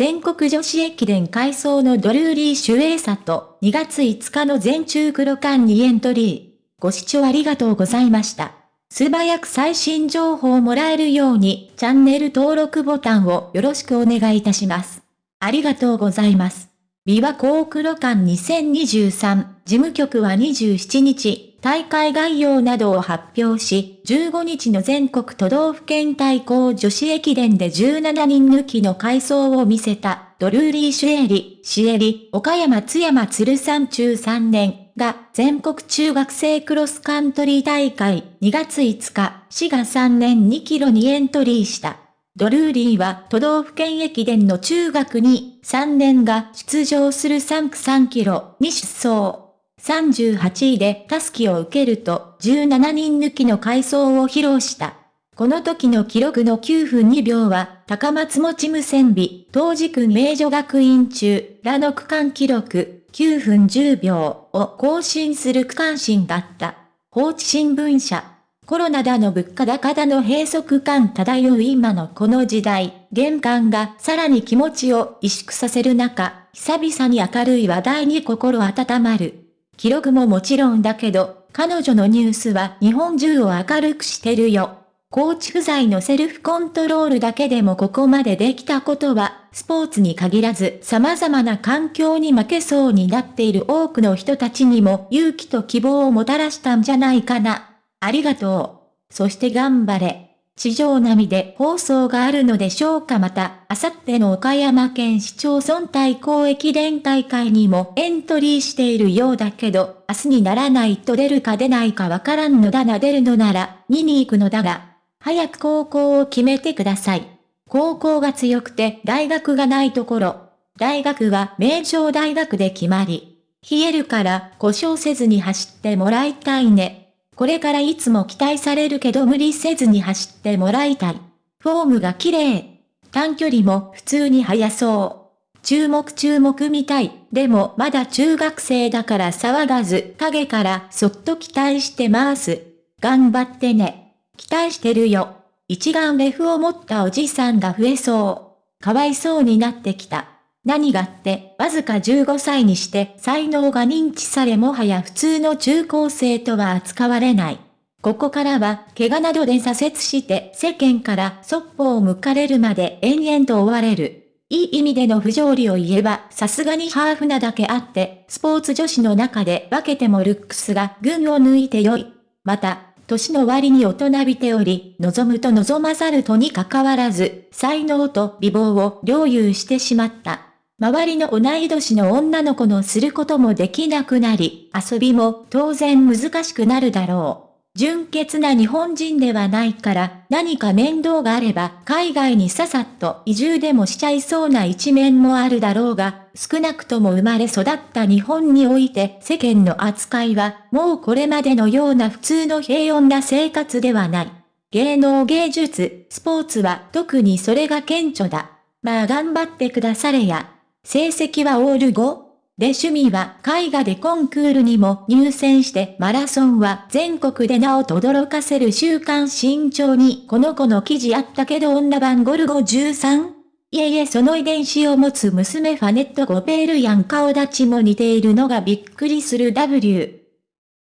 全国女子駅伝改装のドルーリー・守衛佐と2月5日の全中黒間にエントリー。ご視聴ありがとうございました。素早く最新情報をもらえるようにチャンネル登録ボタンをよろしくお願いいたします。ありがとうございます。琵琶湖黒間2023事務局は27日、大会概要などを発表し、15日の全国都道府県対抗女子駅伝で17人抜きの回走を見せた、ドルーリー・シュエリ、シエリ、岡山津山鶴山中3年が全国中学生クロスカントリー大会2月5日、4月3年2キロにエントリーした。ドルーリーは都道府県駅伝の中学に3年が出場する3区3キロに出走。38位でタスキを受けると17人抜きの回走を披露した。この時の記録の9分2秒は、高松持無線美、当時区名女学院中、らの区間記録、9分10秒を更新する区間新だった。放置新聞社。コロナだの物価高だの閉塞感漂う今のこの時代、玄関がさらに気持ちを萎縮させる中、久々に明るい話題に心温まる。記録ももちろんだけど、彼女のニュースは日本中を明るくしてるよ。コーチ不在のセルフコントロールだけでもここまでできたことは、スポーツに限らず様々な環境に負けそうになっている多くの人たちにも勇気と希望をもたらしたんじゃないかな。ありがとう。そして頑張れ。地上並みで放送があるのでしょうかまた、あさっての岡山県市町村対抗駅伝大会にもエントリーしているようだけど、明日にならないと出るか出ないかわからんのだな出るのなら、2に行くのだが、早く高校を決めてください。高校が強くて大学がないところ、大学は名城大学で決まり、冷えるから故障せずに走ってもらいたいね。これからいつも期待されるけど無理せずに走ってもらいたい。フォームが綺麗。短距離も普通に速そう。注目注目みたい。でもまだ中学生だから騒がず、影からそっと期待してます。頑張ってね。期待してるよ。一眼レフを持ったおじさんが増えそう。かわいそうになってきた。何がって、わずか15歳にして才能が認知されもはや普通の中高生とは扱われない。ここからは、怪我などで挫折して世間からそっぽを向かれるまで延々と追われる。いい意味での不条理を言えば、さすがにハーフなだけあって、スポーツ女子の中で分けてもルックスが群を抜いて良い。また、年の割に大人びており、望むと望まざるとに関わらず、才能と美貌を領有してしまった。周りの同い年の女の子のすることもできなくなり、遊びも当然難しくなるだろう。純潔な日本人ではないから何か面倒があれば海外にささっと移住でもしちゃいそうな一面もあるだろうが、少なくとも生まれ育った日本において世間の扱いはもうこれまでのような普通の平穏な生活ではない。芸能芸術、スポーツは特にそれが顕著だ。まあ頑張ってくだされや。成績はオール5で趣味は絵画でコンクールにも入選してマラソンは全国で名を轟かせる週刊新潮にこの子の記事あったけど女版ゴルゴ 13? いえいえその遺伝子を持つ娘ファネット・ゴペールやん顔立ちも似ているのがびっくりする W。